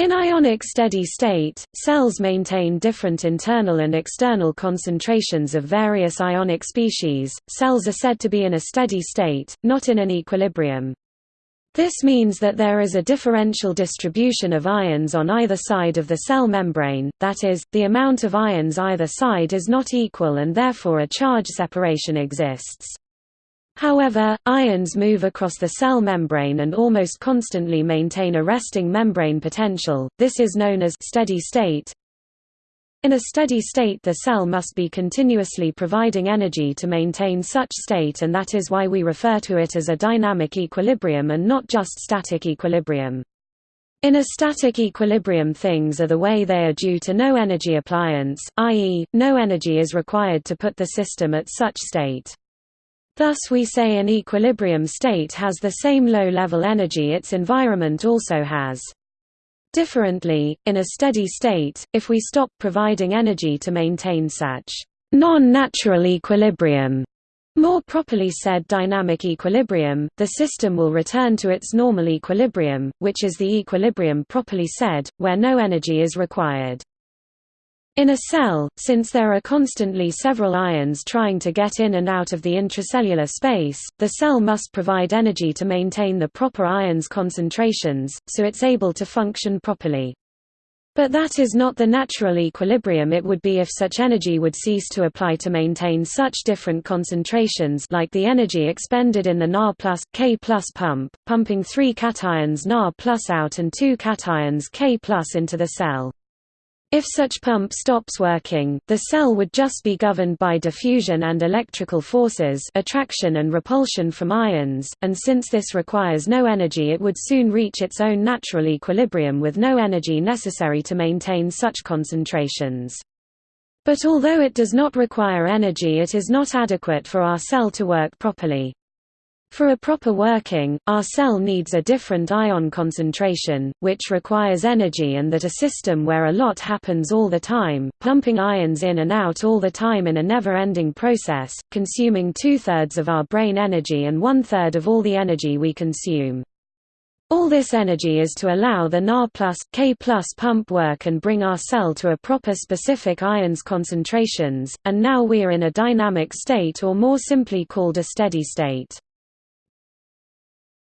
In ionic steady state, cells maintain different internal and external concentrations of various ionic species. Cells are said to be in a steady state, not in an equilibrium. This means that there is a differential distribution of ions on either side of the cell membrane, that is, the amount of ions either side is not equal and therefore a charge separation exists. However, ions move across the cell membrane and almost constantly maintain a resting membrane potential, this is known as steady state. In a steady state the cell must be continuously providing energy to maintain such state and that is why we refer to it as a dynamic equilibrium and not just static equilibrium. In a static equilibrium things are the way they are due to no energy appliance, i.e., no energy is required to put the system at such state. Thus we say an equilibrium state has the same low-level energy its environment also has. Differently, in a steady state, if we stop providing energy to maintain such non-natural equilibrium, more properly said dynamic equilibrium, the system will return to its normal equilibrium, which is the equilibrium properly said, where no energy is required. In a cell, since there are constantly several ions trying to get in and out of the intracellular space, the cell must provide energy to maintain the proper ions concentrations, so it's able to function properly. But that is not the natural equilibrium it would be if such energy would cease to apply to maintain such different concentrations like the energy expended in the Na plus, K plus pump, pumping three cations Na plus out and two cations K plus into the cell. If such pump stops working, the cell would just be governed by diffusion and electrical forces attraction and repulsion from ions, and since this requires no energy it would soon reach its own natural equilibrium with no energy necessary to maintain such concentrations. But although it does not require energy it is not adequate for our cell to work properly. For a proper working, our cell needs a different ion concentration, which requires energy and that a system where a lot happens all the time, pumping ions in and out all the time in a never-ending process, consuming two-thirds of our brain energy and one-third of all the energy we consume. All this energy is to allow the Na plus, K plus pump work and bring our cell to a proper specific ions concentrations, and now we are in a dynamic state or more simply called a steady state.